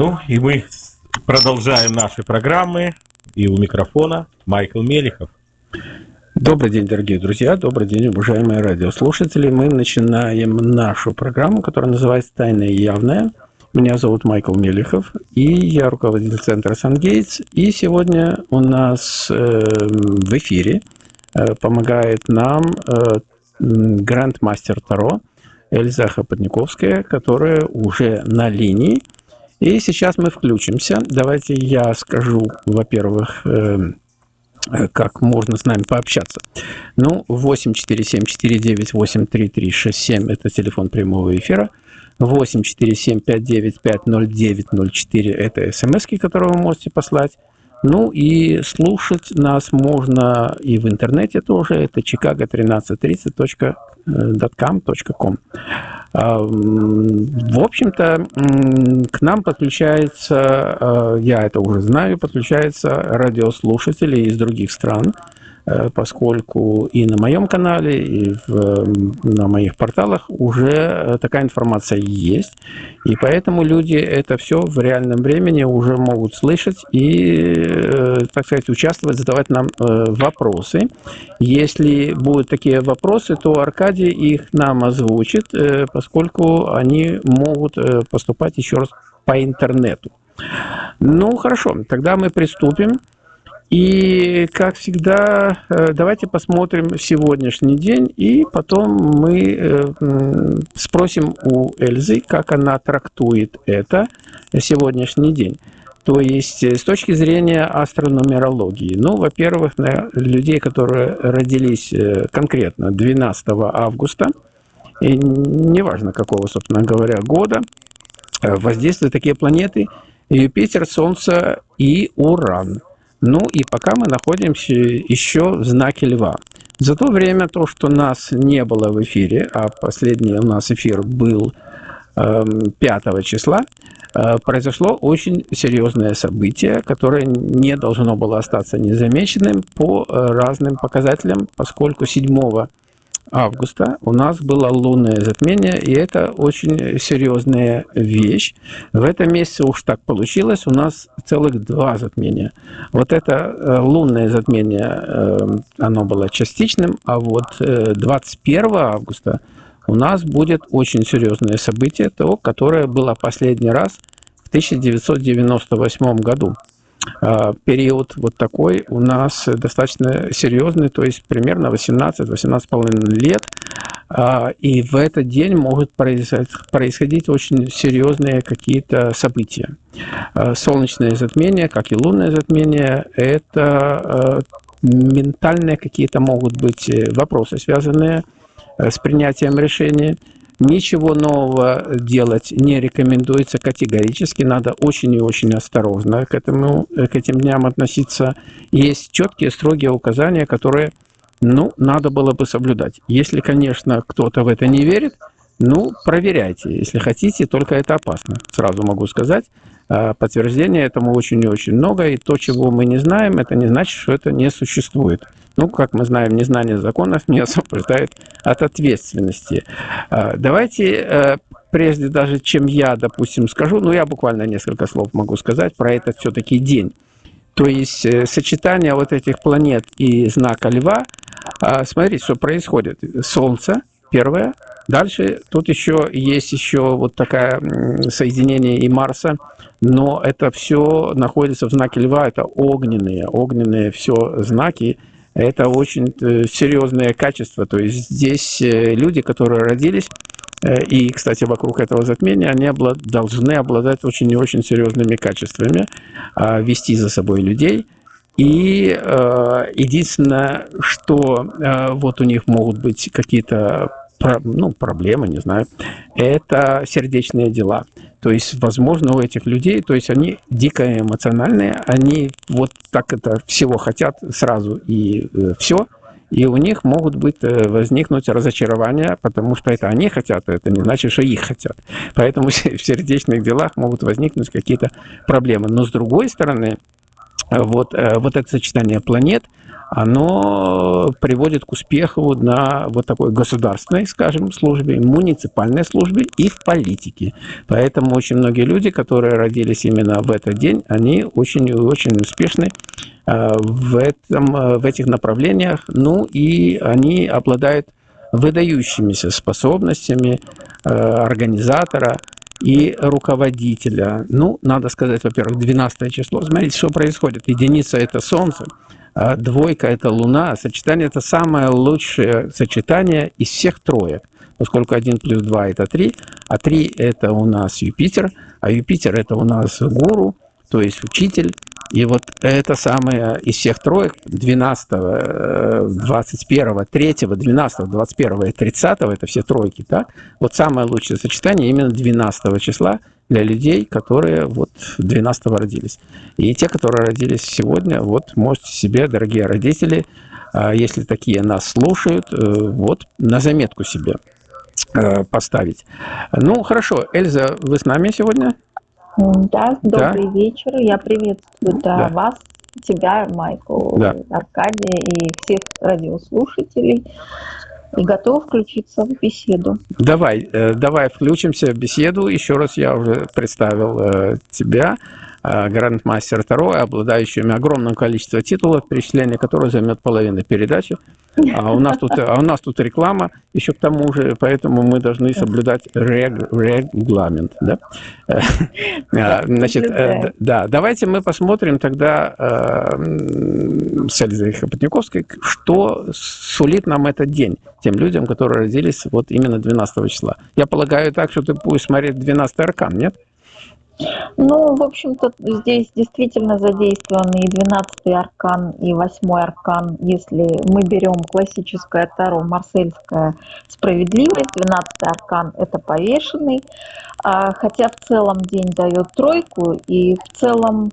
Ну и мы продолжаем наши программы. И у микрофона Майкл Мелихов. Добрый день, дорогие друзья, добрый день, уважаемые радиослушатели. Мы начинаем нашу программу, которая называется «Тайное и явное». Меня зовут Майкл Мелихов, и я руководитель центра «Сангейтс». И сегодня у нас э, в эфире э, помогает нам э, гранд-мастер Таро Эльза Хапотниковская, которая уже на линии. И сейчас мы включимся. Давайте я скажу, во-первых, э, как можно с нами пообщаться. Ну, 847-498-3367 – это телефон прямого эфира. 847-595-0904 – это смс, которые вы можете послать. Ну и слушать нас можно и в интернете тоже. Это chicago1330.com. А, в общем-то, к нам подключается, а, я это уже знаю, подключаются радиослушатели из других стран. Э, поскольку и на моем канале, и в, на моих порталах уже э, такая информация есть. И поэтому люди это все в реальном времени уже могут слышать и, э, так сказать, участвовать, задавать нам вопросы. Если будут такие вопросы, то Аркадий их нам озвучит, поскольку они могут поступать еще раз по интернету. Ну, хорошо, тогда мы приступим. И, как всегда, э, давайте посмотрим сегодняшний день, и потом мы э, спросим у Эльзы, как она трактует это сегодняшний день. То есть, э, с точки зрения астрономерологии, ну, во-первых, на людей, которые родились конкретно 12 августа, и неважно какого, собственно говоря, года, воздействуют такие планеты Юпитер, Солнце и Уран – ну и пока мы находимся еще в знаке Льва. За то время, то, что нас не было в эфире, а последний у нас эфир был э, 5 числа, э, произошло очень серьезное событие, которое не должно было остаться незамеченным по э, разным показателям, поскольку 7 августа у нас было лунное затмение, и это очень серьезная вещь. В этом месяце уж так получилось, у нас целых два затмения. Вот это э, лунное затмение, э, оно было частичным, а вот 21 э, августа у нас будет очень серьезное событие, то, которое было последний раз в 1998 году. А, период вот такой у нас достаточно серьезный, то есть примерно 18-18,5 лет. А, и в этот день могут происходить очень серьезные какие-то события. А, солнечное затмение, как и лунное затмение, это ментальные какие-то могут быть вопросы, связанные с принятием решения. Ничего нового делать не рекомендуется категорически. Надо очень и очень осторожно к, этому, к этим дням относиться. Есть четкие, строгие указания, которые ну, надо было бы соблюдать. Если, конечно, кто-то в это не верит, ну, проверяйте. Если хотите, только это опасно. Сразу могу сказать. А, подтверждения этому очень и очень много. И то, чего мы не знаем, это не значит, что это не существует. Ну, как мы знаем, незнание законов не освобождает от ответственности. А, давайте, э, прежде даже чем я, допустим, скажу, ну, я буквально несколько слов могу сказать про этот все-таки день. То есть э, сочетание вот этих планет и знака Льва, а, смотрите, что происходит. Солнце, первое, Дальше тут еще есть еще вот такое соединение и Марса, но это все находится в знаке Льва, это огненные, огненные все знаки, это очень э, серьезное качество. То есть здесь э, люди, которые родились, э, и, кстати, вокруг этого затмения, они облад... должны обладать очень и очень серьезными качествами, а, вести за собой людей. И единственное, что вот у них могут быть какие-то ну, проблемы, не знаю, это сердечные дела. То есть, возможно, у этих людей, то есть они дико эмоциональные, они вот так это всего хотят сразу и э, все, и у них могут быть, э, возникнуть разочарования, потому что это они хотят, а это не значит, что их хотят. Поэтому в сердечных делах могут возникнуть какие-то проблемы. Но с другой стороны, вот, э, вот это сочетание планет, оно приводит к успеху на вот такой государственной, скажем, службе, муниципальной службе и в политике. Поэтому очень многие люди, которые родились именно в этот день, они очень-очень успешны э, в, этом, э, в этих направлениях, ну и они обладают выдающимися способностями э, организатора и руководителя. Ну, надо сказать, во-первых, 12 число. Смотрите, что происходит. Единица – это Солнце, а двойка – это Луна. Сочетание – это самое лучшее сочетание из всех троек, поскольку 1 плюс 2 – это 3, а 3 – это у нас Юпитер, а Юпитер – это у нас гуру, то есть учитель, и вот это самое из всех троек 12, 21, 3, 12, 21 и 30, это все тройки, так? Вот самое лучшее сочетание именно 12 числа для людей, которые вот 12 родились. И те, которые родились сегодня, вот можете себе, дорогие родители, а, если такие нас слушают, э, вот на заметку себе э, поставить. Ну, хорошо. Эльза, вы с нами сегодня? Да, добрый да. вечер. Я приветствую да, да. вас, тебя, Майкл, да. Аркадия и всех радиослушателей. И готов включиться в беседу. Давай, э, давай включимся в беседу. Еще раз я уже представил э, тебя. Э, грандмастер Таро, обладающими огромным количеством титулов, перечисление которых займет половину передачи. А у нас тут, а у нас тут реклама еще к тому же, поэтому мы должны соблюдать рег, регламент. Да? А, значит, э, да, давайте мы посмотрим тогда э, с Эльзой Хопотниковской, что сулит нам этот день тем людям, которые родились вот именно 12 числа. Я полагаю так, что ты будешь смотреть 12 аркан, нет? Ну, в общем-то, здесь действительно задействованы и 12 аркан, и 8 аркан. Если мы берем классическое Таро, марсельская справедливость, 12 аркан – это повешенный, а, хотя в целом день дает тройку, и в целом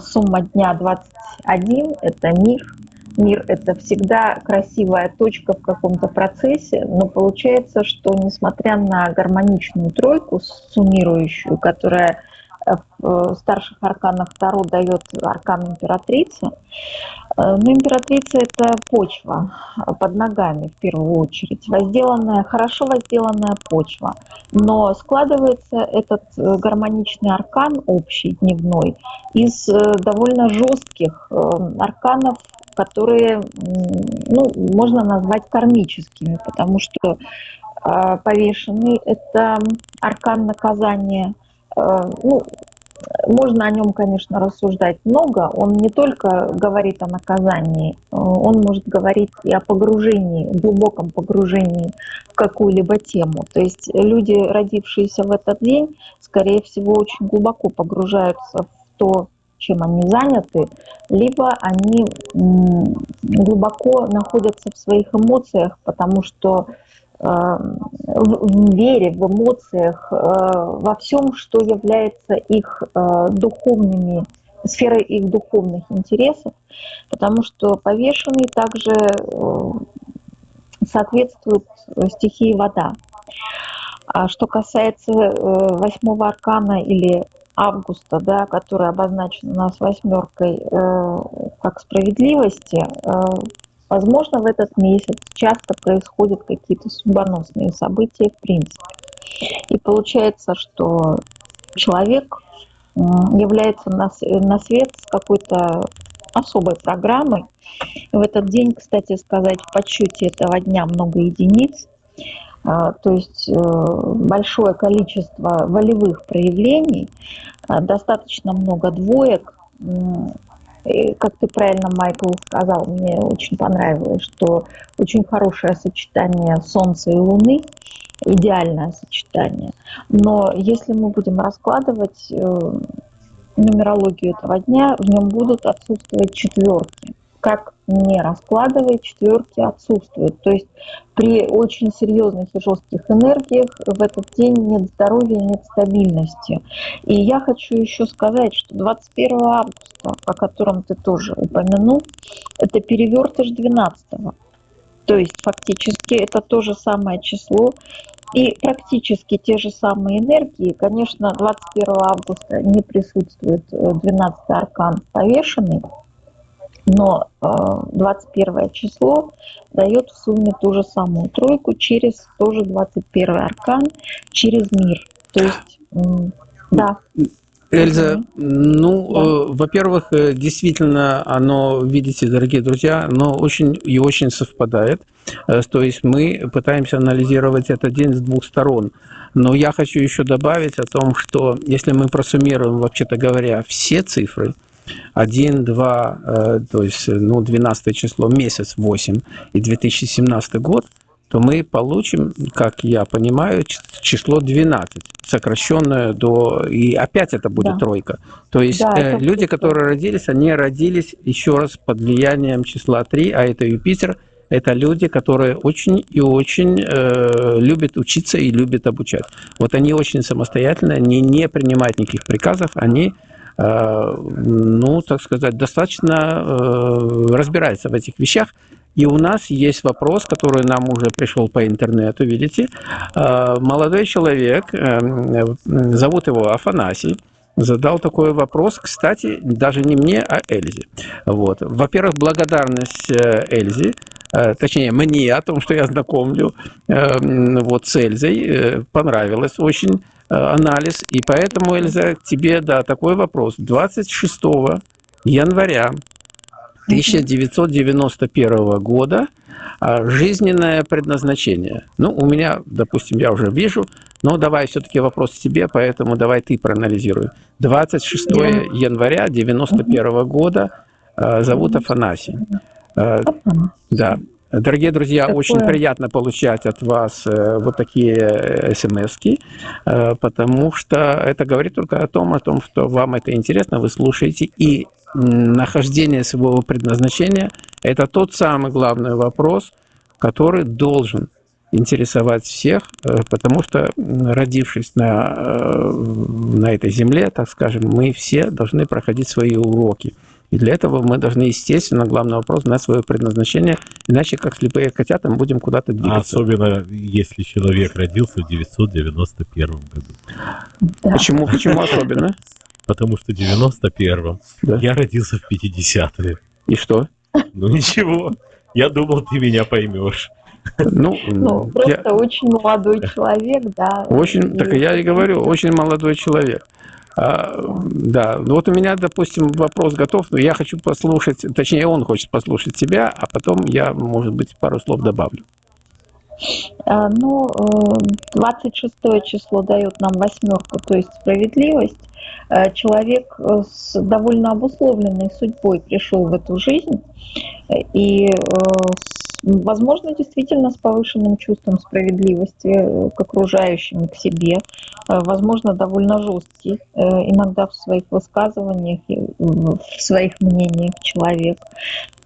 сумма дня 21 – это мир, мир – это всегда красивая точка в каком-то процессе, но получается, что несмотря на гармоничную тройку, суммирующую, которая в старших арканах Таро дает аркан императрицы. Э, но императрица – это почва под ногами в первую очередь, возделанная, хорошо возделанная почва. Но складывается этот э, гармоничный аркан общий, дневной, из э, довольно жестких арканов, которые ну, можно назвать кармическими, потому что повешенный – это аркан наказания – Э, ну, можно о нем, конечно, рассуждать много. Он не только говорит о наказании, э, он может говорить и о погружении, глубоком погружении в какую-либо тему. То есть люди, родившиеся в этот день, скорее всего, очень глубоко погружаются в то, чем они заняты, либо они глубоко находятся в своих эмоциях, потому что Э, в вере, в эмоциях, э, во всем, что является их э, духовными, сферой их духовных интересов, потому что повешенный также соответствует стихии вода. А что касается восьмого аркана или августа, да, который обозначен у нас восьмеркой как справедливости, Возможно, в этот месяц часто происходят какие-то судьбоносные события в принципе. И получается, что человек является на, на свет с какой-то особой программой. И в этот день, кстати сказать, в подсчете этого дня много единиц. А, то есть э, большое количество волевых проявлений, а, достаточно много двоек, и, как ты правильно, Майкл, сказал, мне очень понравилось, что очень хорошее сочетание Солнца и Луны, идеальное сочетание. Но если мы будем раскладывать э, нумерологию этого дня, в нем будут отсутствовать четверки как не раскладывая, четверки отсутствуют. То есть при очень серьезных и жестких энергиях в этот день нет здоровья, нет стабильности. И я хочу еще сказать, что 21 августа, о котором ты тоже упомянул, это перевертыш 12 -го. То есть фактически это то же самое число, и практически те же самые энергии. Конечно, 21 августа не присутствует 12 аркан повешенный, но 21 число дает в сумме ту же самую тройку через тоже 21 аркан, через мир. То есть, да. Эльза, ну, да. э, во-первых, э, действительно, оно, видите, дорогие друзья, оно очень и очень совпадает. Э, то есть мы пытаемся анализировать этот день с двух сторон. Но я хочу еще добавить о том, что если мы просуммируем, вообще-то говоря, все цифры, 1, 2, э, то есть ну, 12 число, месяц 8 и 2017 год – то мы получим, как я понимаю, число 12, сокращенное до... И опять это будет да. тройка. То есть да, э, люди, которые родились, они родились еще раз под влиянием числа 3, а это Юпитер. Это люди, которые очень и очень э, любят учиться и любят обучать. Вот они очень самостоятельные, они не принимают никаких приказов, они э, ну, так сказать, достаточно э, разбираются в этих вещах. И у нас есть вопрос, который нам уже пришел по интернету, видите. А, молодой человек, зовут его Афанасий, задал такой вопрос, кстати, даже не мне, а Эльзе. Вот. Во-первых, благодарность э, Эльзе, э, точнее, мне о том, что я знакомлю вот, с Эльзой, э, понравилось очень анализ, и поэтому, Эльза, тебе, да, такой вопрос. 26 января 1991 года а, жизненное предназначение. Ну, у меня, допустим, я уже вижу, но давай все-таки вопрос тебе, поэтому давай ты проанализируй. 26 января 1991 года а, зовут Афанасий. А, да. Дорогие друзья, Такое... очень приятно получать от вас э, вот такие э, смс э, потому что это говорит только о том, о том, что вам это интересно, вы слушаете, и нахождение своего предназначения – это тот самый главный вопрос, который должен интересовать всех, потому что, родившись на, на этой земле, так скажем, мы все должны проходить свои уроки. И для этого мы должны, естественно, главный вопрос, знать свое предназначение, иначе, как слепые котята, мы будем куда-то двигаться. особенно, если человек родился в 991 году. Почему, почему особенно? потому что в 91-м да. я родился в 50-е. И что? Ну ничего, я думал, ты меня поймешь. Ну, ну просто я... очень молодой человек, да. Очень, и... так я и говорю, очень молодой человек. А, да, вот у меня, допустим, вопрос готов, но я хочу послушать, точнее, он хочет послушать тебя, а потом я, может быть, пару слов добавлю. А, ну, 26 э, число дает нам восьмерку, то есть справедливость. Э, человек э, с довольно обусловленной судьбой пришел в эту жизнь и, возможно, действительно с повышенным чувством справедливости к окружающим, к себе, возможно, довольно жесткий иногда в своих высказываниях, в своих мнениях человек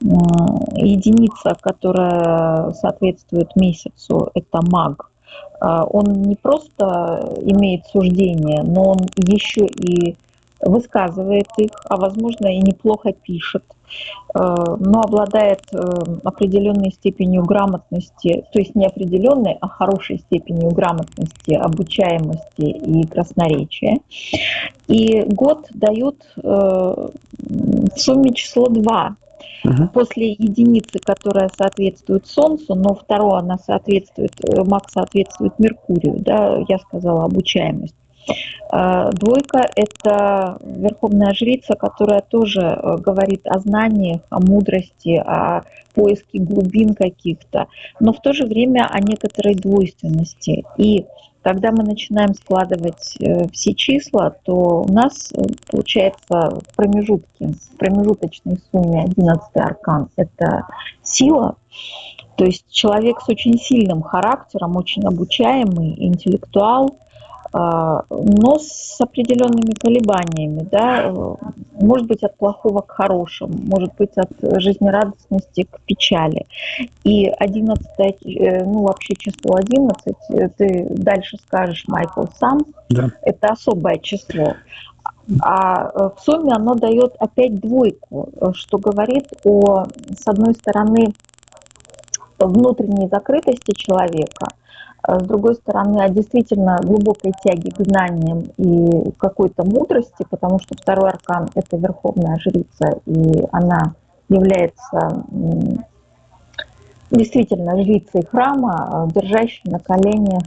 единица, которая соответствует месяцу, это маг. А, он не просто имеет суждение, но он еще и высказывает их, а возможно и неплохо пишет, но обладает э, определенной степенью грамотности, то есть не определенной, а хорошей степенью грамотности, обучаемости и красноречия. И год дает э, в сумме число 2, Угу. После единицы, которая соответствует Солнцу, но второе, она соответствует, э, Мак соответствует Меркурию, да, я сказала, обучаемость. А, двойка – это верховная жрица, которая тоже э, говорит о знаниях, о мудрости, о поиске глубин каких-то, но в то же время о некоторой двойственности. И когда мы начинаем складывать э, все числа, то у нас э, получается в промежутке, в промежуточной сумме 11 аркан – это сила, то есть человек с очень сильным характером, очень обучаемый, интеллектуал – но с определенными колебаниями, да, может быть от плохого к хорошему, может быть от жизнерадостности к печали. И 11, э, ну вообще число 11, э, ты дальше скажешь, Майкл, сам, да. это особое число. А э, в сумме оно дает опять двойку, что говорит о, с одной стороны, внутренней закрытости человека, а с другой стороны, о действительно глубокой тяге к знаниям и какой-то мудрости, потому что второй аркан – это верховная жрица, и она является действительно жрицей храма, держащей на коленях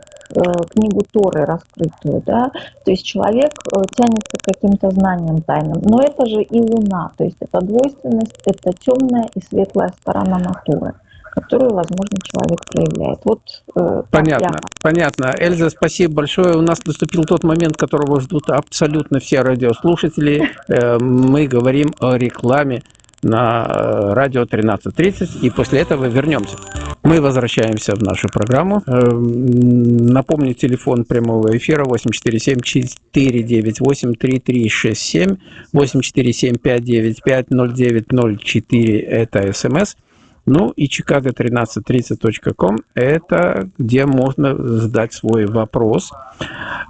книгу Торы раскрытую, да, то есть человек тянется к каким-то знаниям тайным, но это же и Луна, то есть это двойственность, это темная и светлая сторона натуры которую, возможно, человек проявляет. Вот, э, понятно, я... понятно. Эльза, спасибо большое. У нас наступил тот момент, которого ждут абсолютно все радиослушатели. Э, мы говорим о рекламе на э, радио 13.30, и после этого вернемся. Мы возвращаемся в нашу программу. Э, напомню, телефон прямого эфира 847-498-3367, 847-595-0904 – это СМС – ну и chicago1330.com – это где можно задать свой вопрос.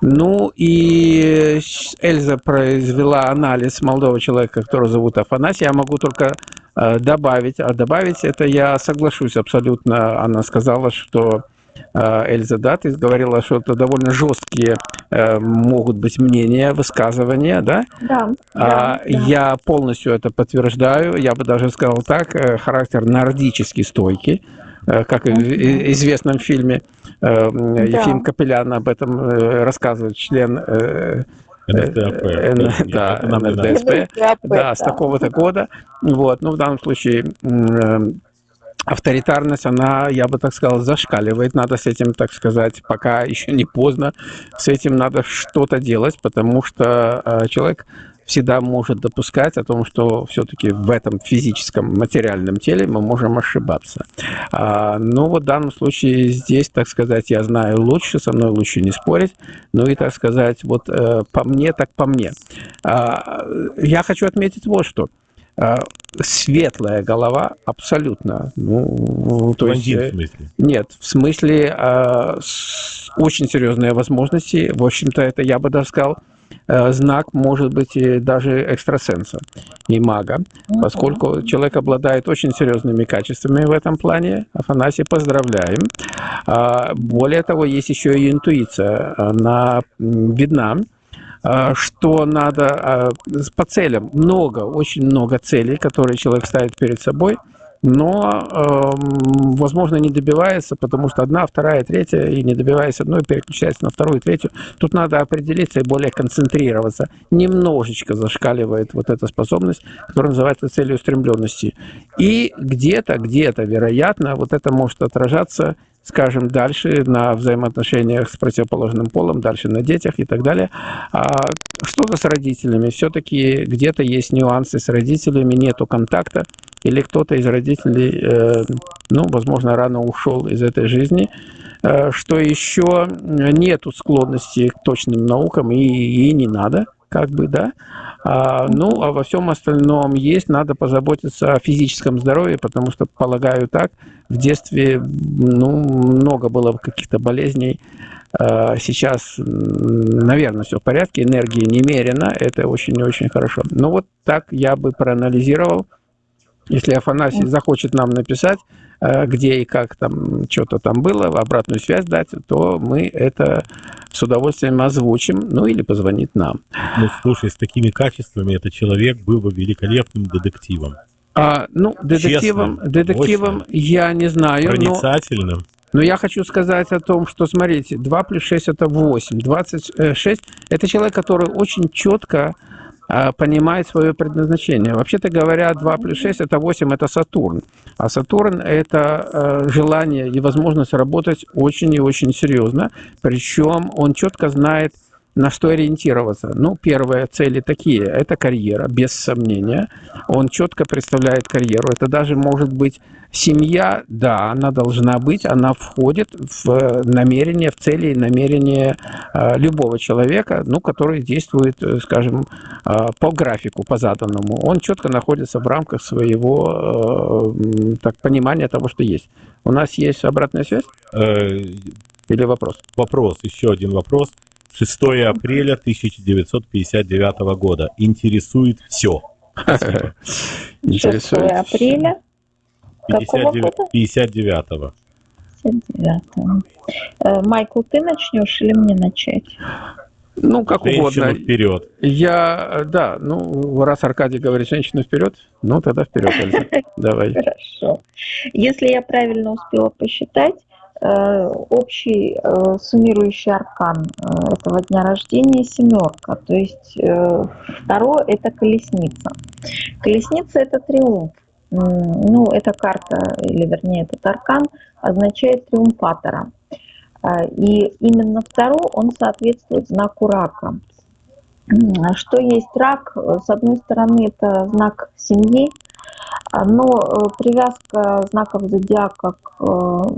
Ну и Эльза произвела анализ молодого человека, которого зовут Афанасий. Я могу только э, добавить, а добавить это я соглашусь абсолютно. Она сказала, что Эльза Датис говорила, что это довольно жесткие э, могут быть мнения, высказывания, да? Да. А, да, Я полностью это подтверждаю. Я бы даже сказал так, э, характер нордически стойкий, как в известном фильме. Да. Ефим Капелян об этом рассказывает, член НСДАП. Да, да, с такого-то года. Вот, ну, в данном случае авторитарность, она, я бы так сказал, зашкаливает. Надо с этим, так сказать, пока еще не поздно, с этим надо что-то делать, потому что э, человек всегда может допускать о том, что все-таки в этом физическом материальном теле мы можем ошибаться. А, но вот в данном случае здесь, так сказать, я знаю лучше, со мной лучше не спорить. Ну и, так сказать, вот э, по мне, так по мне. А, я хочу отметить вот что – светлая голова абсолютно. Ну, то есть, в смысле? Нет, в смысле э, очень серьезные возможности. В общем-то, это, я бы даже сказал, э, знак может быть и даже экстрасенса и мага, поскольку человек обладает очень серьезными качествами в этом плане. Афанасий, поздравляем. А, более того, есть еще и интуиция. Она видна а, что надо а, по целям. Много, очень много целей, которые человек ставит перед собой, но, возможно, не добивается, потому что одна, вторая, третья, и не добиваясь одной, переключается на вторую, третью. Тут надо определиться и более концентрироваться. Немножечко зашкаливает вот эта способность, которая называется целеустремленности. И где-то, где-то, вероятно, вот это может отражаться скажем, дальше на взаимоотношениях с противоположным полом, дальше на детях и так далее. А что-то с родителями. Все-таки где-то есть нюансы с родителями, нету контакта, или кто-то из родителей, э, ну, возможно, рано ушел из этой жизни, э, что еще нету склонности к точным наукам, и, и не надо, как бы, да. А, ну, а во всем остальном есть, надо позаботиться о физическом здоровье, потому что, полагаю так, в детстве ну, много было каких-то болезней. А, сейчас, наверное, все в порядке, энергии немерено, это очень-очень хорошо. Ну, вот так я бы проанализировал. Если Афанасий захочет нам написать, Э, где и как там что-то там было, обратную связь дать, то мы это с удовольствием озвучим, ну или позвонит нам. Ну, слушай, с такими качествами этот человек был бы великолепным детективом. А, ну, детективом, Честным, детективом мощным, я не знаю. Проницательным. Но... Но я хочу сказать о том, что, смотрите, 2 плюс 6 – это 8. 26 – это человек, который очень четко понимает свое предназначение. Вообще-то говоря, 2 плюс 6 – это 8, это Сатурн. А Сатурн – это э, желание и возможность работать очень и очень серьезно. Причем он четко знает, на что ориентироваться? Ну, первые цели такие. Это карьера, без сомнения. Он четко представляет карьеру. Это даже может быть семья, да, она должна быть, она входит в намерение, в цели и намерение э, любого человека, ну, который действует, э, скажем, э, по графику, по заданному. Он четко находится в рамках своего так, понимания того, что есть. У нас есть обратная связь? Или вопрос? Вопрос, еще один вопрос. 6 апреля 1959 года. Интересует все. 6 апреля? 59-го. 59 э, Майкл, ты начнешь или мне начать? Ну, как Женщину угодно. вперед. Я, да, ну, раз Аркадий говорит женщину вперед, ну, тогда вперед, Эльза. Давай. Хорошо. Если я правильно успела посчитать, общий э, суммирующий аркан э, этого дня рождения семерка, то есть э, второе это колесница. Колесница это триумф. Ну, эта карта, или вернее этот аркан означает триумфатора. И именно второй, он соответствует знаку рака. Что есть рак? Э, С одной стороны, это знак семьи, но э, привязка знаков зодиака к э,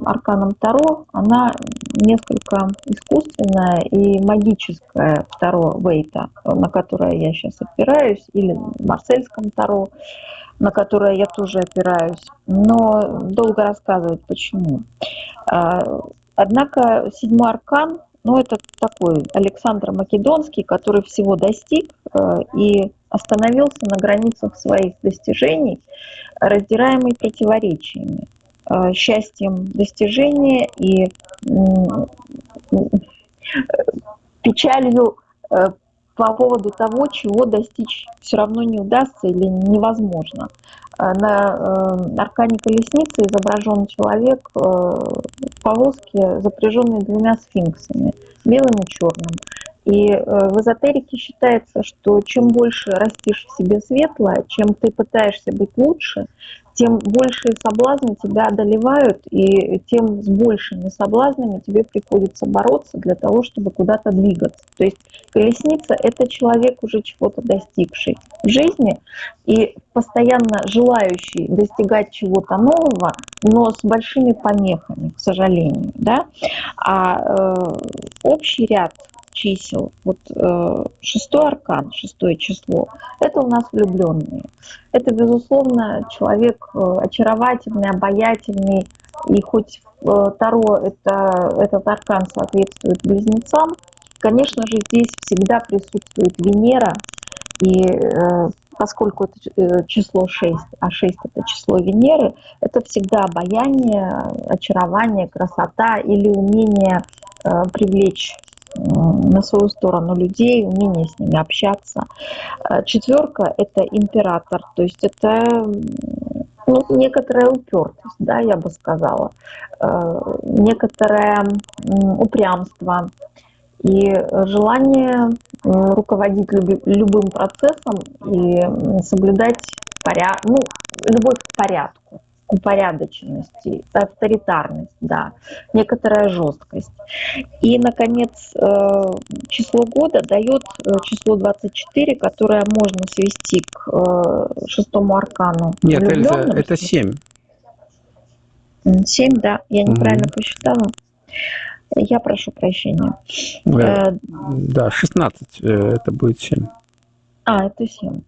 арканам Таро, она несколько искусственная и магическая Таро Вейта, на которое я сейчас опираюсь, или Марсельском Таро, на которое я тоже опираюсь. Но долго рассказывать почему. А, Однако седьмой аркан, ну это такой Александр Македонский, который всего достиг э, и остановился на границах своих достижений, раздираемый противоречиями, э, счастьем достижения и м, печалью э, по поводу того, чего достичь все равно не удастся или невозможно. Э, На э, аркане колесницы изображен человек э, в повозке, запряженный двумя сфинксами, белым и черным. И э, в эзотерике считается, что чем больше растишь в себе светлое, чем ты пытаешься быть лучше, тем большие соблазны тебя одолевают, и тем с большими соблазнами тебе приходится бороться для того, чтобы куда-то двигаться. То есть колесница – это человек, уже чего-то достигший в жизни и постоянно желающий достигать чего-то нового, но с большими помехами, к сожалению. Да? А э, общий ряд чисел, вот э, шестой аркан, шестое число, это у нас влюбленные. Это, безусловно, человек э, очаровательный, обаятельный, и хоть э, Таро это, этот аркан соответствует близнецам, конечно же, здесь всегда присутствует Венера, и поскольку это число 6, а 6 это число Венеры, это всегда обаяние, очарование, красота или умение привлечь на свою сторону людей, умение с ними общаться. Э, Четверка – это император, то есть это ну, некоторая упертость, да, я бы сказала, Э, некоторое упрямство и желание э, руководить любым процессом и соблюдать порядок, ну, любовь к порядку, упорядоченности, авторитарность, да, некоторая жесткость. И, наконец, э, число года дает э, число 24, которое можно свести к э, шестому аркану. Нет, Эльза, это 7. М, Семь, да, я неправильно Мгм. посчитала. Я прошу прощения. Э, Э, Да, 16 э, это будет 7. А, это 7.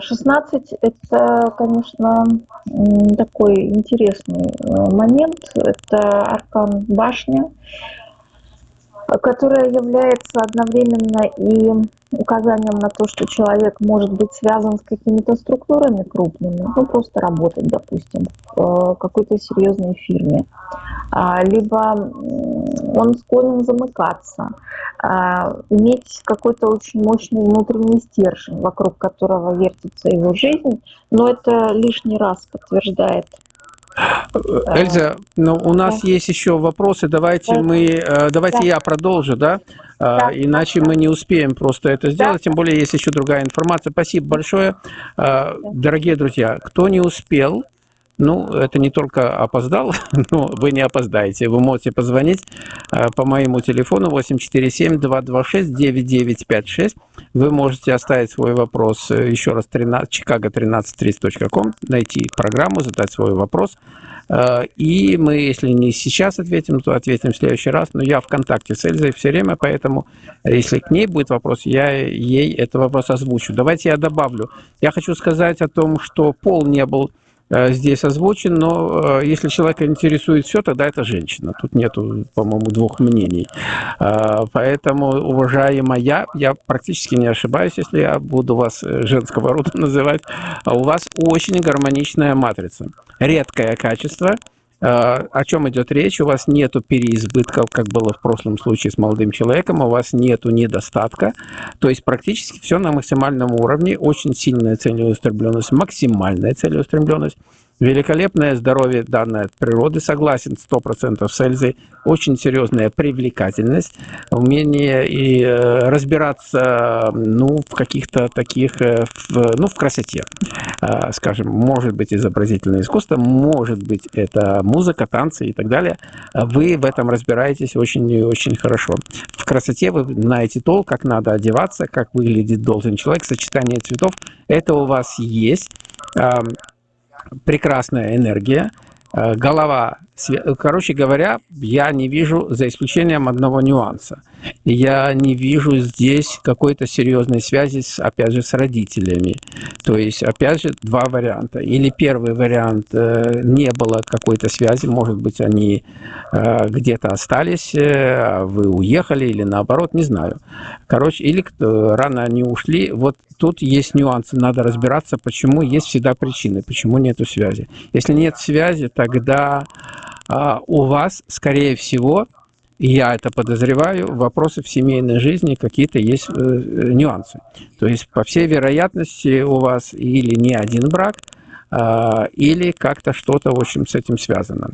16 это, конечно, такой интересный э, момент. Это аркан башня, которая является одновременно и указанием на то, что человек может быть связан с какими-то структурами крупными, ну просто работать, допустим, в э, какой-то серьезной фирме, А, либо он склонен замыкаться, а, иметь какой-то очень мощный внутренний стержень, вокруг которого вертится его жизнь, но это лишний раз подтверждает. Эльза, ну, у нас есть еще вопросы. Давайте Да. мы, э, давайте Да. я продолжу, да? А, Да. Иначе мы не успеем просто это сделать. Тем более есть еще другая информация. Спасибо большое, дорогие друзья. Кто не успел, ну, это не только опоздал, но вы не опоздаете. Вы можете позвонить э, по моему телефону 847-226-9956. Вы можете оставить свой вопрос э, еще раз 13, chicago1330.com, найти программу, задать свой вопрос. Э, И мы, если не сейчас ответим, то ответим в следующий раз. Но я в контакте с Эльзой все время, поэтому если к ней будет вопрос, я ей этот вопрос озвучу. Давайте я добавлю. Я хочу сказать о том, что пол не был здесь озвучен, но э, если человека интересует все, тогда это женщина. Тут нету, по-моему, двух мнений. Э, Поэтому, уважаемая, я практически не ошибаюсь, если я буду вас э, женского рода называть, а у вас очень гармоничная матрица. Редкое качество, о чем идет речь? У вас нету переизбытков, как было в прошлом случае с молодым человеком, у вас нету недостатка. То есть практически все на максимальном уровне, очень сильная целеустремленность, максимальная целеустремленность. Великолепное здоровье, данное от природы, согласен, 100% с Эльзой. Очень серьезная привлекательность, умение и э, разбираться ну, в каких-то таких, э, в, ну, в красоте. Э, скажем, может быть изобразительное искусство, может быть это музыка, танцы и так далее. Вы в этом разбираетесь очень и очень хорошо. В красоте вы знаете толк, как надо одеваться, как выглядит должен человек, сочетание цветов. Это у вас есть прекрасная энергия, э, голова. Короче говоря, я не вижу, за исключением одного нюанса, я не вижу здесь какой-то серьезной связи, с, опять же, с родителями. То есть, опять же, два варианта. Или первый вариант, э, не было какой-то связи, может быть, они э, где-то остались, а вы уехали, или наоборот, не знаю. Короче, или рано они ушли. Вот тут есть нюансы, надо разбираться, почему есть всегда причины, почему нету связи. Если нет связи, тогда у вас, скорее всего, я это подозреваю, вопросы в семейной жизни какие-то есть э, нюансы. То есть, по всей вероятности, у вас или не один брак, а, или как-то что-то, в общем, с этим связано.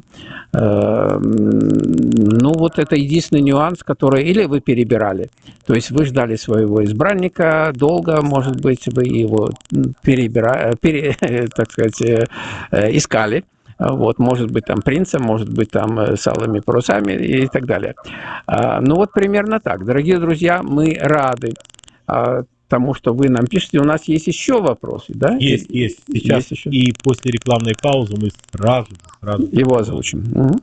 Э, ну, вот это единственный нюанс, который... Или вы перебирали. То есть вы ждали своего избранника долго, может быть, вы его перебира... пере... так сказать, э, искали. Вот, может быть, там принцем, может быть, там э, с алыми парусами и так далее. А, ну, вот примерно так. Дорогие друзья, мы рады а, тому, что вы нам пишете. У нас есть еще вопросы, да? Есть, есть. Сейчас есть еще. и после рекламной паузы мы сразу, сразу его озвучим. Угу.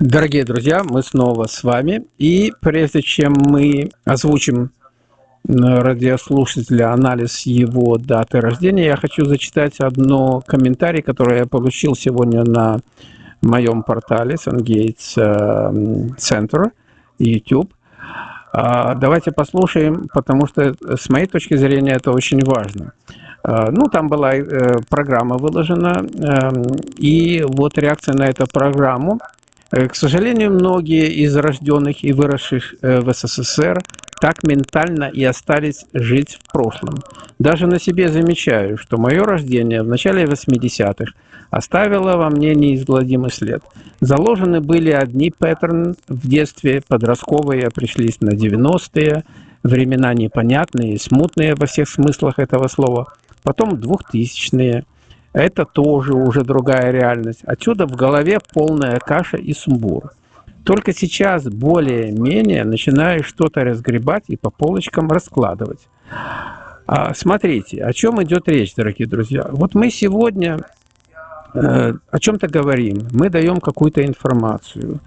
Дорогие друзья, мы снова с вами. И прежде чем мы озвучим радиослушателя анализ его даты рождения, я хочу зачитать одно комментарий, которое я получил сегодня на моем портале SunGates Center YouTube. А, давайте послушаем, потому что с моей точки зрения это очень важно. А, ну, там была э, программа выложена, эм, и вот реакция на эту программу. Э, к сожалению, многие из рожденных и выросших э, в СССР так ментально и остались жить в прошлом. Даже на себе замечаю, что мое рождение в начале 80-х оставило во мне неизгладимый след. Заложены были одни паттерны в детстве, подростковые пришлись на 90-е, времена непонятные, смутные во всех смыслах этого слова, потом 2000-е, это тоже уже другая реальность. Отсюда в голове полная каша и сумбур. Только сейчас более-менее начинаю что-то разгребать и по полочкам раскладывать. А, смотрите, о чем идет речь, дорогие друзья. Вот мы сегодня о чем-то говорим, мы даем какую-то информацию.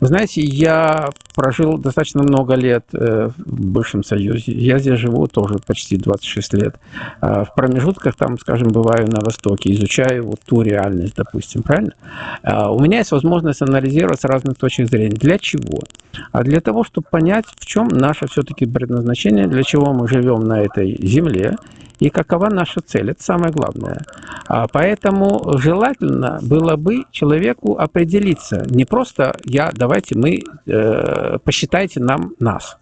Вы знаете, я прожил достаточно много лет э, в бывшем Союзе. Я здесь живу тоже почти 26 лет. А в промежутках там, скажем, бываю на Востоке, изучаю вот ту реальность, допустим, правильно? У меня есть возможность анализировать с разных точек зрения. Для чего? А для того, чтобы понять, в чем наше все-таки предназначение, для чего мы живем на этой земле, и какова наша цель. Это самое главное. А поэтому желательно было бы человеку определиться. Не просто я, давайте мы, э, посчитайте нам нас.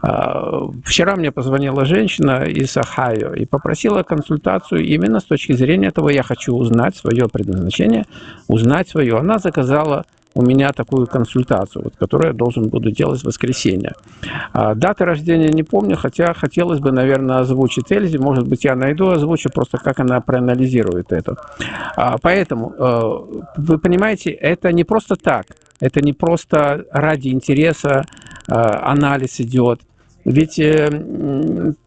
А, вчера мне позвонила женщина из Ахайо и попросила консультацию именно с точки зрения того, я хочу узнать свое предназначение, узнать свое. Она заказала у меня такую консультацию, вот, которую я должен буду делать в воскресенье. А, даты рождения не помню, хотя хотелось бы, наверное, озвучить Эльзе. Может быть, я найду, озвучу просто, как она проанализирует это. А, поэтому, э, вы понимаете, это не просто так. Это не просто ради интереса э, анализ идет. Ведь э,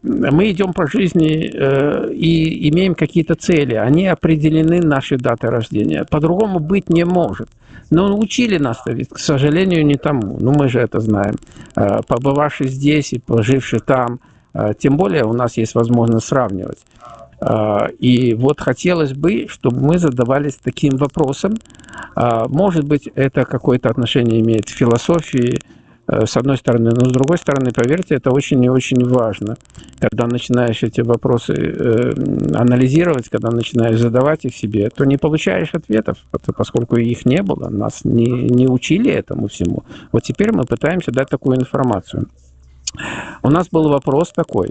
мы идем по жизни э, и имеем какие-то цели. Они определены нашей датой рождения. По-другому быть не может. Но учили нас ведь, к сожалению, не тому. Ну, мы же это знаем. Э, побывавший здесь и поживший там, тем более у нас есть возможность сравнивать. И вот хотелось бы, чтобы мы задавались таким вопросом. Может быть, это какое-то отношение имеет к философии, э, с одной стороны, но с другой стороны, поверьте, это очень и очень важно. Когда начинаешь эти вопросы э, анализировать, когда начинаешь задавать их себе, то не получаешь ответов, поскольку их не было, нас не, не учили этому всему. Вот теперь мы пытаемся дать такую информацию. У нас был вопрос такой.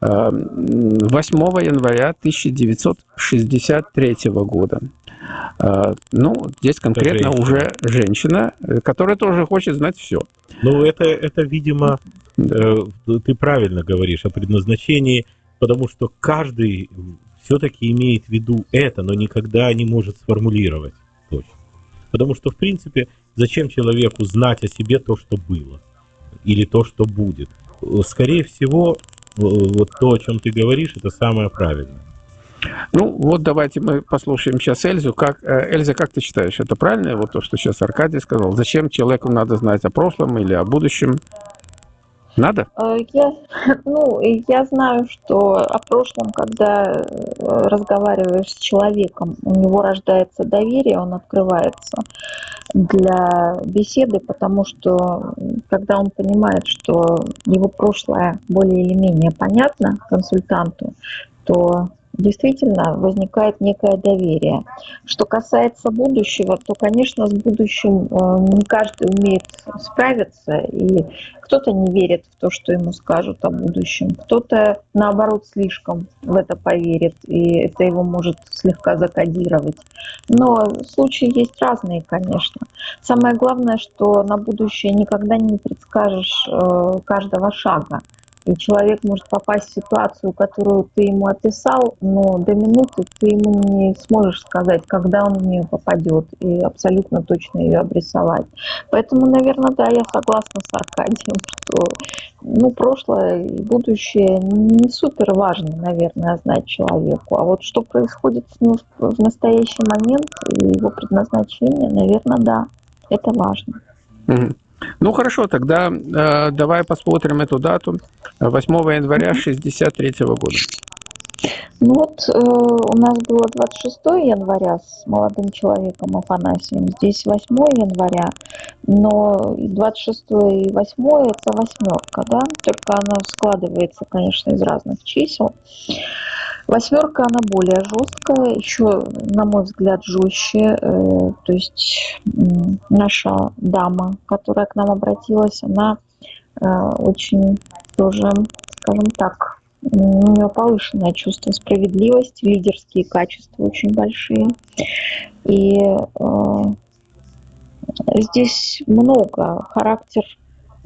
8 января 1963 года. Э, ну, здесь конкретно женщина. уже женщина, э, которая тоже хочет знать все. Ну, это, это видимо, э, ты правильно говоришь о предназначении, потому что каждый все-таки имеет в виду это, но никогда не может сформулировать точно. Потому что, в принципе, зачем человеку знать о себе то, что было? Или то, что будет? Скорее всего, вот то, о чем ты говоришь, это самое правильное. Ну, вот давайте мы послушаем сейчас Эльзу. Как, э, Эльза, как ты считаешь, это правильно, вот то, что сейчас Аркадий сказал? Зачем человеку надо знать о прошлом или о будущем? Надо? Э, я, ну, я знаю, что о прошлом, когда э, разговариваешь с человеком, у него рождается доверие, он открывается для беседы, потому что когда он понимает, что его прошлое более или менее понятно консультанту, то действительно возникает некое доверие. Что касается будущего, то, конечно, с будущим э, не каждый умеет справиться, и кто-то не верит в то, что ему скажут о будущем, кто-то, наоборот, слишком в это поверит, и это его может слегка закодировать. Но случаи есть разные, конечно. Самое главное, что на будущее никогда не предскажешь э, каждого шага. И человек может попасть в ситуацию, которую ты ему описал, но до минуты ты ему не сможешь сказать, когда он в нее попадет, и абсолютно точно ее обрисовать. Поэтому, наверное, да, я согласна с Аркадием, что ну, прошлое и будущее не супер важно, наверное, знать человеку. А вот что происходит с ним в настоящий момент и его предназначение, наверное, да, это важно. Ну хорошо, тогда э, давай посмотрим эту дату. 8 января 1963 года. Ну вот э, у нас было 26 января с молодым человеком Афанасием, здесь 8 января, но 26 и 8 это восьмерка, да, только она складывается, конечно, из разных чисел. Восьмерка, она более жесткая, еще, на мой взгляд, жестче. Э, то есть наша дама, которая к нам обратилась, она э, очень тоже, скажем так, у нее повышенное чувство справедливости, лидерские качества очень большие. И э, здесь много, характер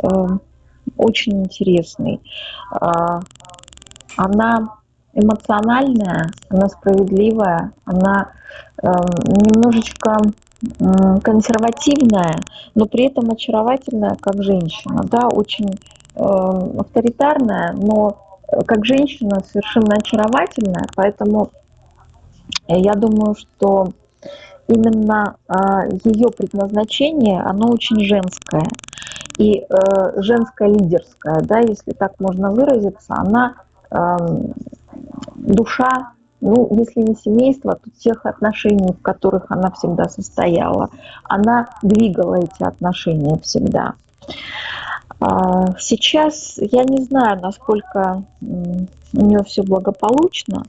э, очень интересный. Э, она эмоциональная, она справедливая, она э, немножечко э, консервативная, но при этом очаровательная, как женщина, да, очень э, авторитарная, но как женщина совершенно очаровательная, поэтому я думаю, что именно э, ее предназначение, оно очень женское. И э, женское лидерское, да, если так можно выразиться, она э, душа, ну, если не семейство, то тех отношений, в которых она всегда состояла. Она двигала эти отношения всегда. А, сейчас я не знаю, насколько у нее все благополучно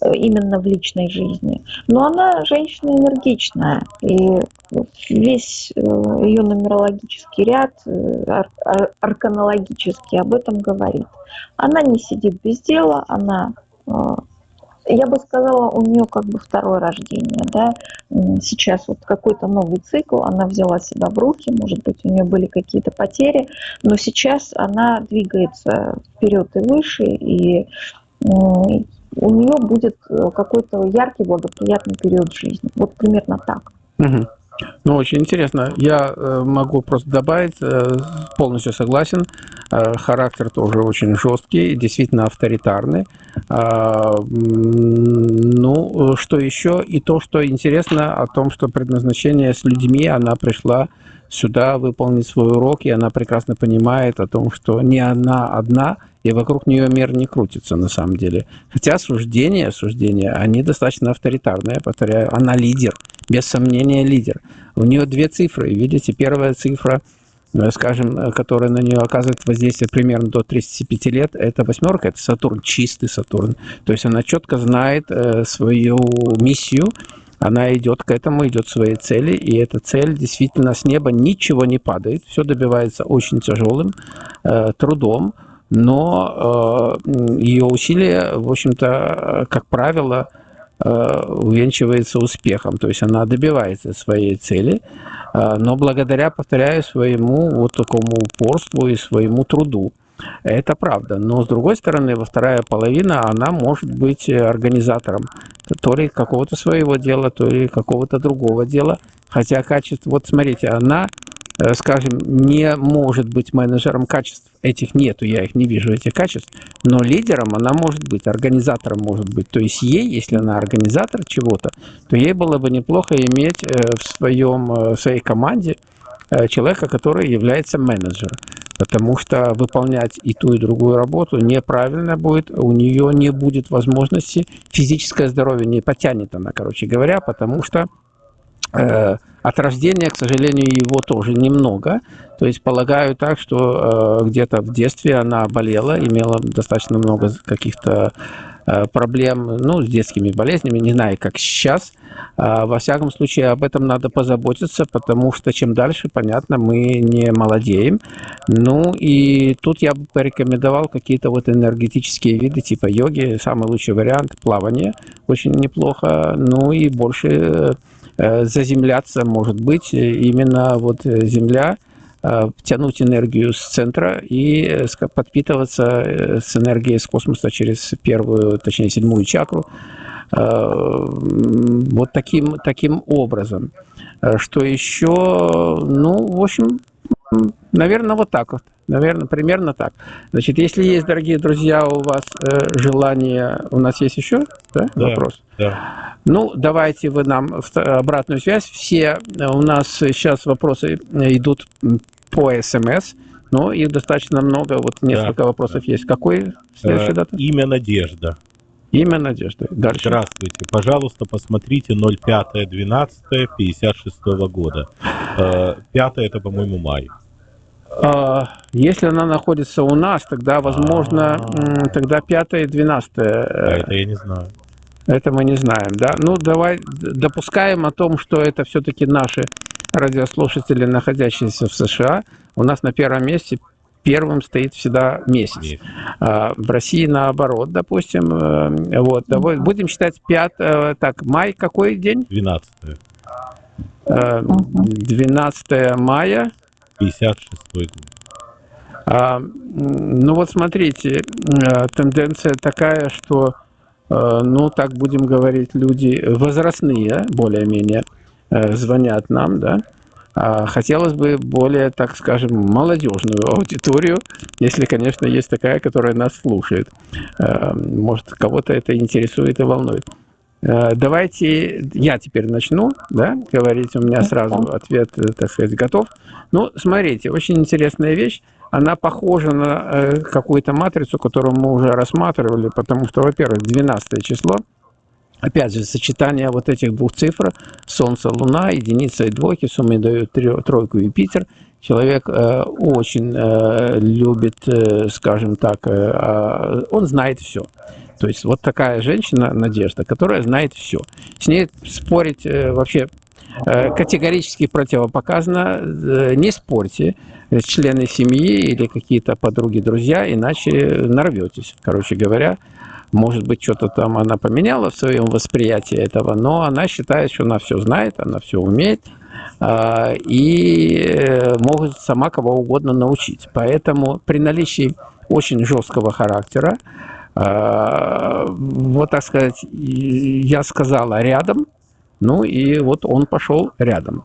э, именно в личной жизни, но она женщина энергичная, и весь э, ее нумерологический ряд, э, арканологический об этом говорит. Она не сидит без дела, она я бы сказала, у нее как бы второе рождение, да, сейчас вот какой-то новый цикл, она взяла себя в руки, может быть, у нее были какие-то потери, но сейчас она двигается вперед и выше, и у нее будет э, какой-то яркий, благоприятный период жизни. Вот примерно так. Угу. Ну, очень интересно. Я э, могу просто добавить, э, полностью согласен. Э, характер тоже очень жесткий, действительно авторитарный. А, ну, что еще? И то, что интересно о том, что предназначение с людьми, она пришла сюда выполнить свой урок, и она прекрасно понимает о том, что не она одна, и вокруг нее мир не крутится на самом деле. Хотя суждения, суждения, они достаточно авторитарные, повторяю, она лидер, без сомнения лидер. У нее две цифры, видите, первая цифра э, скажем, э, которая на нее оказывает воздействие примерно до 35 лет, это восьмерка, это Сатурн, чистый Сатурн. То есть она четко знает свою миссию, она идет к этому, идет к своей цели, и эта цель действительно с неба ничего не падает, все добивается очень тяжелым э, трудом, но э, ее усилия, в общем-то, как правило, э, увенчивается успехом, то есть она добивается своей цели, э, но благодаря, повторяю, своему вот такому упорству и своему труду. Это правда. Но, с другой стороны, во вторая половина, она может быть организатором то ли какого-то своего дела, то ли какого-то другого дела. Хотя качество, вот смотрите, она, э, скажем, не может быть менеджером качеств. Этих нету, я их не вижу, этих качеств. Но лидером она может быть, организатором может быть. То есть ей, если она организатор чего-то, то ей было бы неплохо иметь э, в, своем, э, в своей команде человека, который является менеджером потому что выполнять и ту, и другую работу неправильно будет, у нее не будет возможности, физическое здоровье не потянет она, короче говоря, потому что э, от рождения, к сожалению, его тоже немного. То есть полагаю так, что э, где-то в детстве она болела, имела достаточно много каких-то проблем ну, с детскими болезнями, не знаю, как сейчас. А, во всяком случае, об этом надо позаботиться, потому что чем дальше, понятно, мы не молодеем. Ну и тут я бы порекомендовал какие-то вот энергетические виды типа йоги, самый лучший вариант, плавание, очень неплохо. Ну и больше э, заземляться, может быть, именно вот земля – Э, тянуть энергию с центра и э, подпитываться э, с энергией с космоса через первую, точнее, седьмую чакру. Вот таким, таким образом. Что еще? Ну, в общем, наверное, вот так вот. Наверное, примерно так. Значит, если есть, дорогие друзья, у вас желание... У нас есть еще да, да, вопрос? Да. Ну, давайте вы нам обратную связь. Все у нас сейчас вопросы идут по СМС, но их достаточно много. Вот несколько да, вопросов есть. Какой следующая дата? Имя Надежда. Имя Надежда. Дальше. Здравствуйте. Пожалуйста, посмотрите 05.12.56 года. Э, пятое это, по-моему, май. А, если она находится у нас, тогда, возможно, А-а-а. тогда 5 и 12. А это я не знаю. Это мы не знаем, да? Ну, давай допускаем о том, что это все-таки наши радиослушатели, находящиеся в США. У нас на первом месте первым стоит всегда месяц. А, в России наоборот, допустим. Э, вот, будем считать 5, э, так, май какой день? 12. 12 э, мая. 56 год. А, ну вот смотрите, тенденция такая, что Э, ну, так будем говорить, люди возрастные, более-менее, э, звонят нам, да, а хотелось бы более, так скажем, молодежную аудиторию, если, конечно, есть такая, которая нас слушает. Э, может, кого-то это интересует и волнует. Давайте я теперь начну, да, говорить. У меня сразу ответ, так сказать, готов. Ну, смотрите, очень интересная вещь она похожа на э, какую-то матрицу, которую мы уже рассматривали, потому что, во-первых, 12 число, опять же, сочетание вот этих двух цифр, Солнце, Луна, единица и двойки, суммы дают тройку Юпитер. Человек э, очень э, любит, э, скажем так, э, э, он знает все. То есть вот такая женщина, Надежда, которая знает все. С ней спорить э, вообще Э, категорически противопоказано. Э, не спорьте члены семьи или какие-то подруги, друзья, иначе нарветесь, короче говоря. Может быть, что-то там она поменяла в своем восприятии этого, но она считает, что она все знает, она все умеет э, и может сама кого угодно научить. Поэтому при наличии очень жесткого характера, вот так сказать, я сказала рядом – ну и вот он пошел рядом.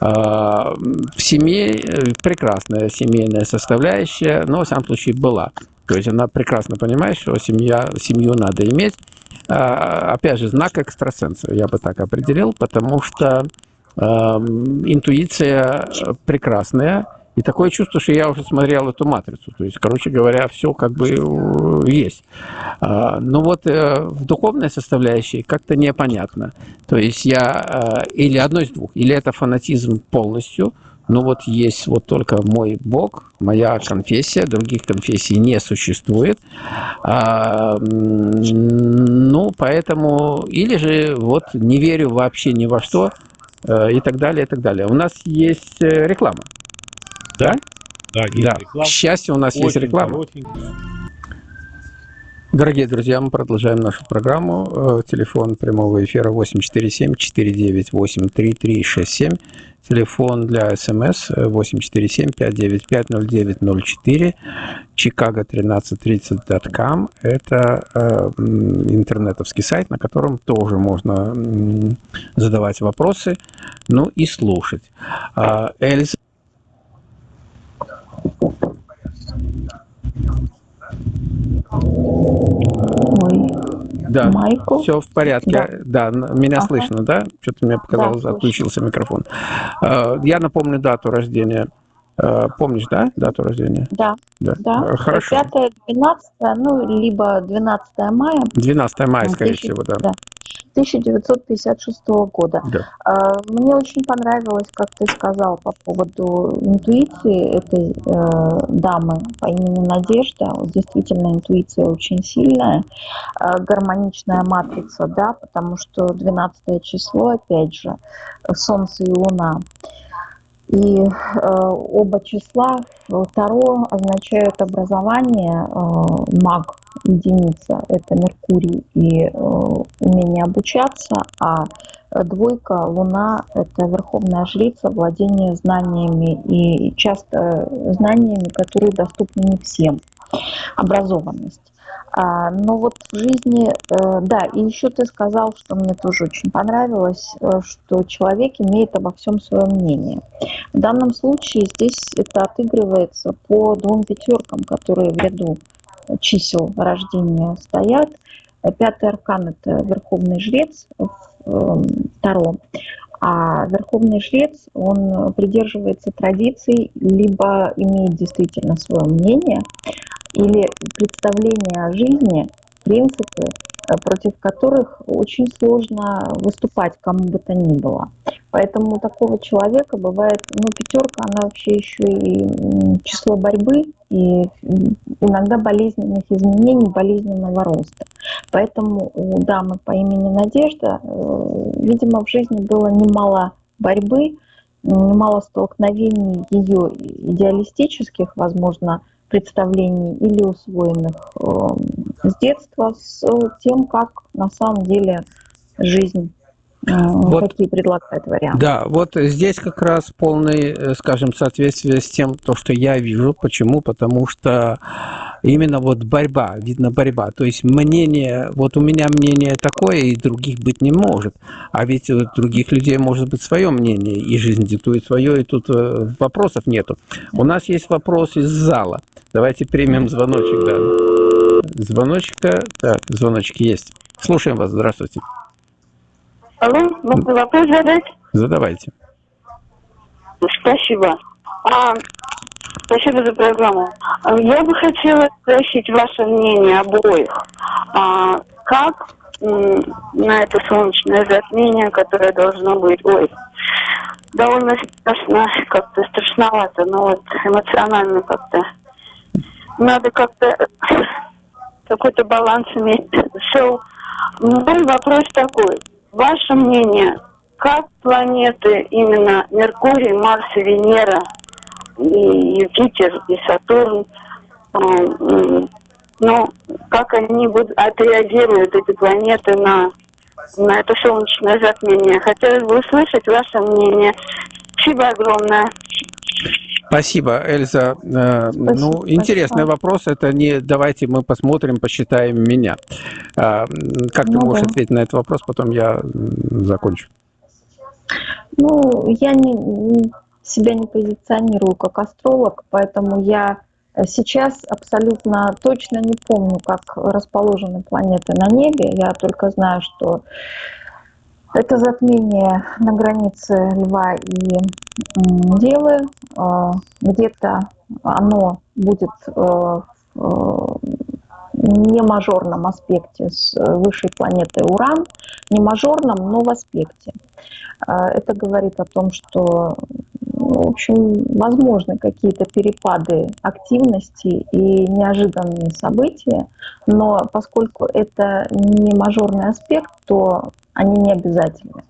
А, в семье э, прекрасная семейная составляющая, но, в самом случае, была. То есть она прекрасно понимает, что семья, семью надо иметь. А, опять же, знак экстрасенса, я бы так определил, потому что интуиция прекрасная, и такое чувство, что я уже смотрел эту матрицу. То есть, короче говоря, все как бы э, есть. А, но вот э, в духовной составляющей как-то непонятно. То есть я э, или одно из двух, или это фанатизм полностью, ну вот есть вот только мой Бог, моя конфессия, других конфессий не существует. А, ну, поэтому, или же вот не верю вообще ни во что, и так далее, и так далее. У нас есть реклама. Да? Да, есть Да. реклама. К счастью, у нас есть Очень реклама. коротенькая. Дорогие друзья, мы продолжаем нашу программу. Э, Телефон прямого эфира 847-498-3367. Телефон для СМС э, 847-595-0904. Чикаго 1330.com. Это э, интернетовский сайт, на котором тоже можно м, задавать вопросы, ну и слушать. А, Эльза, Ой, да, Майкл. все в порядке. Да, н- меня Ага. слышно, да? Что-то мне показалось, Да, слышно. отключился микрофон. Э, Я напомню дату рождения. Э, Помнишь, да, дату рождения? Да, Да. да. Э, Хорошо. 5 12 ну, либо 12 мая 12 мая, Ну, скорее тысяча- всего, да. да. 1956 года. Да. А, Мне очень понравилось, как ты сказал по поводу интуиции этой э, дамы по имени Надежда. Действительно, интуиция очень сильная, А, гармоничная матрица, да, потому что 12 число, опять же, Солнце и Луна. И э, оба числа э, Таро означают образование, э, маг, единица, это Меркурий и э, умение обучаться, а э, двойка, Луна, это верховная жрица, владение знаниями и часто знаниями, которые доступны не всем, образованность. А, но вот в жизни, э, да, и еще ты сказал, что мне тоже очень понравилось, э, что человек имеет обо всем свое мнение. В данном случае здесь это отыгрывается по двум пятеркам, которые в ряду чисел рождения стоят. Пятый аркан – это Верховный Жрец э, Таро. А Верховный Жрец, он придерживается традиций, либо имеет действительно свое мнение, или представление о жизни, принципы, э, против которых очень сложно выступать кому бы то ни было. Поэтому такого человека бывает, ну, пятерка, она вообще еще и число борьбы, и иногда болезненных изменений, болезненного роста. Поэтому у дамы по имени Надежда, э, видимо, в жизни было немало борьбы, немало столкновений ее идеалистических, возможно, представлений или усвоенных э, с детства с тем, как на самом деле жизнь Вот. какие предлагает варианты. Да, вот здесь как раз полное, э, скажем, соответствие с тем, то, что я вижу. Почему? Потому что именно вот борьба, видно борьба. То есть мнение, вот у меня мнение такое, и других быть не может. А ведь у других людей может быть свое мнение, и жизнь диктует свое, и тут э, вопросов нету. У нас есть вопрос из зала. Давайте примем звоночек, да. Звоночка, так, звоночек есть. Слушаем вас, здравствуйте. Алло, можно вопрос задать? Задавайте. Спасибо. А, спасибо за программу. Я бы хотела спросить ваше мнение обоих. А, как на это солнечное затмение, которое должно быть, ой, довольно страшно, как-то страшновато, но вот эмоционально как-то надо как-то какой-то баланс иметь. So, мой вопрос такой. Ваше мнение, как планеты именно Меркурий, Марс и Венера, и Юпитер, и Сатурн, м, ну, как они будут, отреагируют, эти планеты, на, на это солнечное затмение? Хотелось бы услышать ваше мнение. Спасибо огромное. Спасибо, Эльза. Э, ну, интересный большое. вопрос. Это не давайте мы посмотрим, посчитаем меня. А, Как ты Ну можешь да. ответить на этот вопрос, потом я закончу. Ну, я не, себя не позиционирую как астролог, поэтому я э, сейчас абсолютно точно не помню, как расположены планеты на небе. Я только знаю, что это затмение на границе Льва и Девы. Э, Где-то оно будет э, в э, не мажорном аспекте с э, высшей планетой Уран, не мажорном, но в аспекте. А, Это говорит о том, что в общем, возможны какие-то перепады активности и неожиданные события, но поскольку это не мажорный аспект, то они не обязательны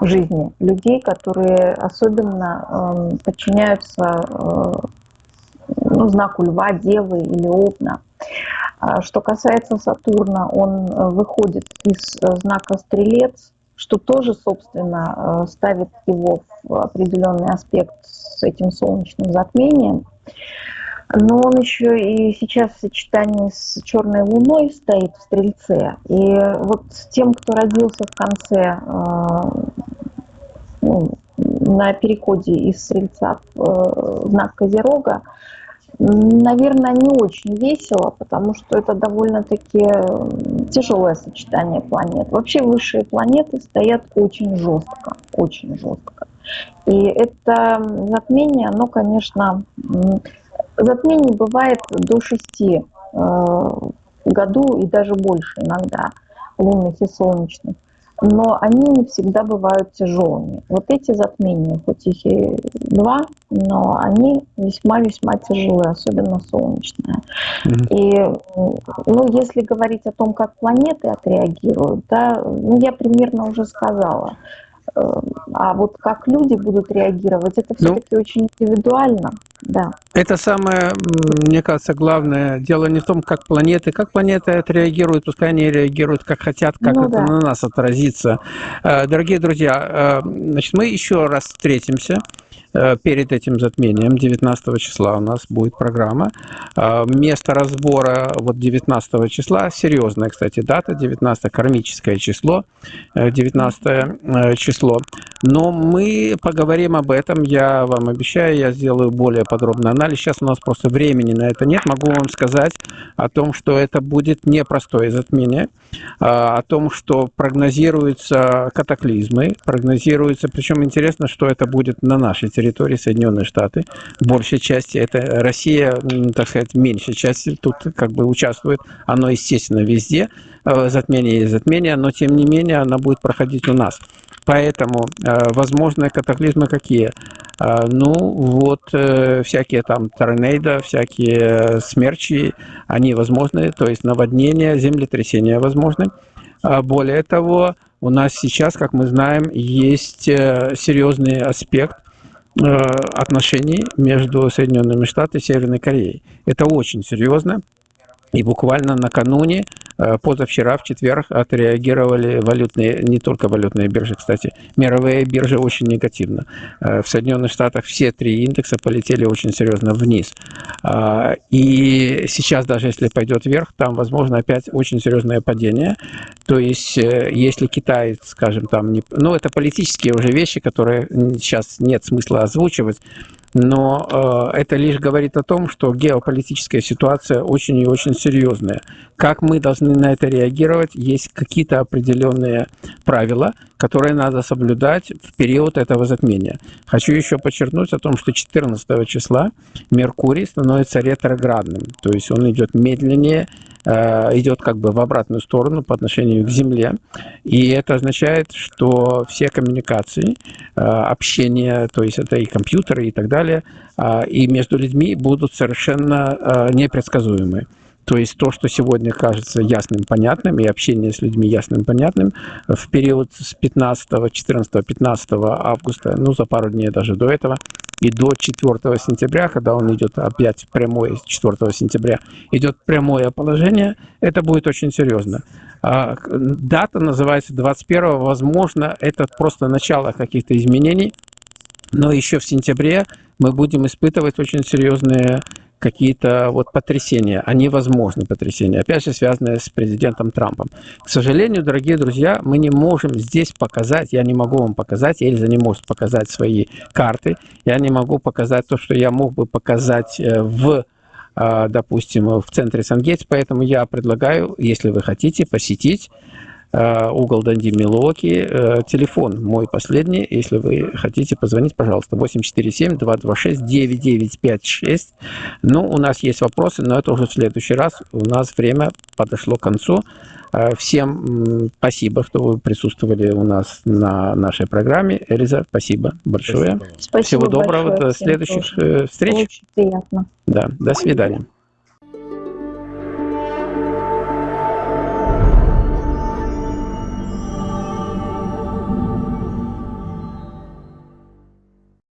в жизни людей, которые особенно э, подчиняются э, ну, знаку льва, девы или овна. А что касается Сатурна, он э, выходит из э, знака Стрелец, что тоже, собственно, э, ставит его в определенный аспект с этим солнечным затмением. Но он еще и сейчас в сочетании с черной луной стоит в Стрельце. И вот тем, кто родился в конце, ну, на переходе из Стрельца в знак Козерога, Наверное, не очень весело, потому что это довольно-таки тяжелое сочетание планет. Вообще высшие планеты стоят очень жестко, очень жестко. И это затмение, оно, конечно, затмений бывает до шести э, в году и даже больше иногда, лунных и солнечных но они не всегда бывают тяжелыми. Вот эти затмения, хоть их и два, но они весьма-весьма тяжелые, особенно солнечные. Mm-hmm. И, ну, если говорить о том, как планеты отреагируют, да, ну, я примерно уже сказала. А вот как люди будут реагировать, это все-таки ну, очень индивидуально. Да. Это самое, мне кажется, главное. Дело не в том, как планеты, как планеты отреагируют, пускай они реагируют как хотят, как ну, это да. на нас отразится. Э, дорогие друзья, э, значит, мы еще раз встретимся. Э, перед этим затмением, 19 числа у нас будет программа. Э, место разбора вот 19 числа, серьезная, кстати, дата, 19 кармическое число, 19 э, число. Но мы поговорим об этом, я вам обещаю, я сделаю более подробный анализ. Сейчас у нас просто времени на это нет. Могу вам сказать о том, что это будет непростое затмение, о том, что прогнозируются катаклизмы, прогнозируется, причем интересно, что это будет на нашей территории Соединенные Штаты. В большей части это Россия, так сказать, в меньшей части тут как бы участвует. Оно, естественно, везде. Э, затмение и затмение, но тем не менее она будет проходить у нас. Поэтому э, возможные катаклизмы какие? Э, ну, вот всякие там торнадо, всякие смерчи, они возможны, то есть наводнения, землетрясения возможны. Более того, у нас сейчас, как мы знаем, есть серьезный аспект отношений между Соединенными Штатами и Северной Кореей. Это очень серьезно. И буквально накануне, э, позавчера, в четверг, отреагировали валютные, не только валютные биржи, кстати, мировые биржи очень негативно. Э, в Соединенных Штатах все три индекса полетели очень серьезно вниз. А, и сейчас, даже если пойдет вверх, там, возможно, опять очень серьезное падение. То есть, э, если Китай, скажем, там, не... ну, это политические уже вещи, которые сейчас нет смысла озвучивать, но э, это лишь говорит о том, что геополитическая ситуация очень и очень серьезная. Как мы должны на это реагировать? Есть какие-то определенные правила, которые надо соблюдать в период этого затмения. Хочу еще подчеркнуть о том, что 14 числа Меркурий становится ретроградным, то есть он идет медленнее, идет как бы в обратную сторону по отношению к Земле. И это означает, что все коммуникации, э, общение, то есть это и компьютеры и так далее, э, и между людьми будут совершенно непредсказуемы. То есть то, что сегодня кажется ясным, понятным, и общение с людьми ясным, понятным, в период с 15, 14, 15 августа, ну, за пару дней даже до этого, и до 4 сентября, когда он идет опять прямое, 4 сентября, идет прямое положение, это будет очень серьезно. А, дата называется 21, возможно, это просто начало каких-то изменений, но еще в сентябре мы будем испытывать очень серьезные какие-то вот потрясения, они возможны потрясения, опять же связанные с президентом Трампом. К сожалению, дорогие друзья, мы не можем здесь показать, я не могу вам показать, Эльза не может показать свои карты, я не могу показать то, что я мог бы показать э, в э, допустим, в центре Сангейтс, поэтому я предлагаю, если вы хотите, посетить угол Данди Милуоки. Э, телефон мой последний, если вы хотите позвонить, пожалуйста, 847-226-9956. Ну, у нас есть вопросы, но это уже в следующий раз. У нас время подошло к концу. Э, всем спасибо, что вы присутствовали у нас на нашей программе. Элиза, спасибо большое. Спасибо Всего доброго, большое до всем следующих тоже. встреч. Очень приятно. Да, до свидания.